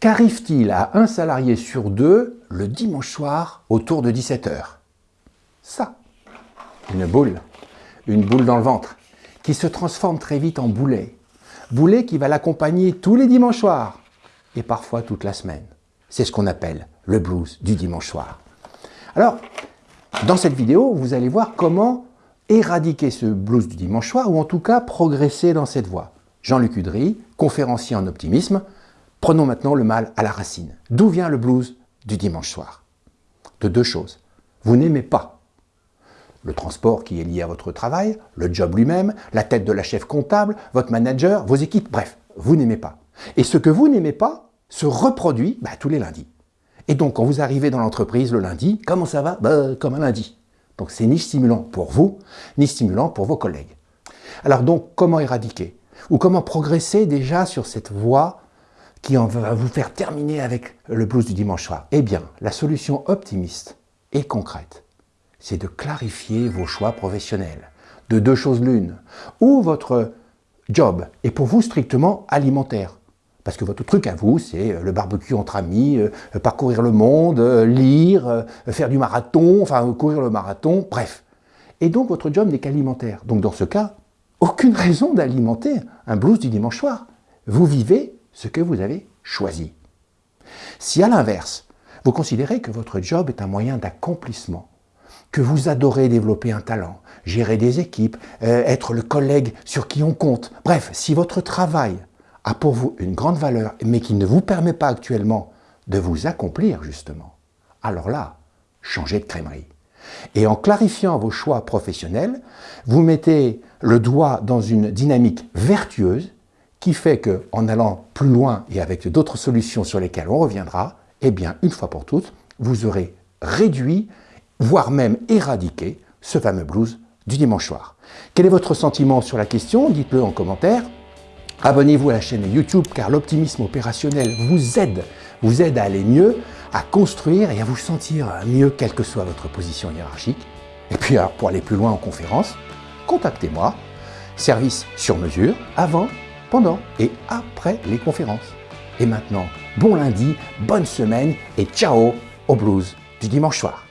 Qu'arrive-t-il à un salarié sur deux le dimanche soir autour de 17h Ça, une boule, une boule dans le ventre, qui se transforme très vite en boulet. Boulet qui va l'accompagner tous les dimanches soirs et parfois toute la semaine. C'est ce qu'on appelle le blues du dimanche soir. Alors, dans cette vidéo, vous allez voir comment éradiquer ce blues du dimanche soir ou en tout cas progresser dans cette voie. Jean-Luc Udry, conférencier en optimisme, prenons maintenant le mal à la racine. D'où vient le blues du dimanche soir? De deux choses. Vous n'aimez pas le transport qui est lié à votre travail, le job lui-même, la tête de la chef comptable, votre manager, vos équipes, bref, vous n'aimez pas. Et ce que vous n'aimez pas se reproduit bah, tous les lundis. Et donc, quand vous arrivez dans l'entreprise le lundi, comment ça va? Bah, Comme un lundi. Donc, c'est ni stimulant pour vous, ni stimulant pour vos collègues. Alors donc, comment éradiquer? Ou comment progresser déjà sur cette voie qui va vous faire terminer avec le blues du dimanche soir Eh bien, la solution optimiste et concrète, c'est de clarifier vos choix professionnels. De deux choses l'une. Ou votre job est pour vous strictement alimentaire. Parce que votre truc à vous, c'est euh, le barbecue entre amis, euh, parcourir le monde, euh, lire, faire du marathon, enfin courir le marathon, bref. Et donc votre job n'est qu'alimentaire. Donc dans ce cas, aucune raison d'alimenter un blues du dimanche soir. Vous vivez ce que vous avez choisi. Si à l'inverse, vous considérez que votre job est un moyen d'accomplissement, que vous adorez développer un talent, gérer des équipes, être le collègue sur qui on compte, bref, si votre travail a pour vous une grande valeur, mais qui ne vous permet pas actuellement de vous accomplir justement, alors là, changez de crèmerie. Et en clarifiant vos choix professionnels, vous mettez le doigt dans une dynamique vertueuse qui fait qu'en allant plus loin et avec d'autres solutions sur lesquelles on reviendra, eh bien, une fois pour toutes, vous aurez réduit, voire même éradiqué, ce fameux blues du dimanche soir. Quel est votre sentiment sur la question? Dites-le en commentaire. Abonnez-vous à la chaîne YouTube car l'optimisme opérationnel vous aide, vous aide à aller mieux, à construire et à vous sentir mieux quelle que soit votre position hiérarchique. Et puis pour aller plus loin en conférence, contactez-moi, service sur mesure, avant, pendant et après les conférences. Et maintenant, bon lundi, bonne semaine et ciao au blues du dimanche soir.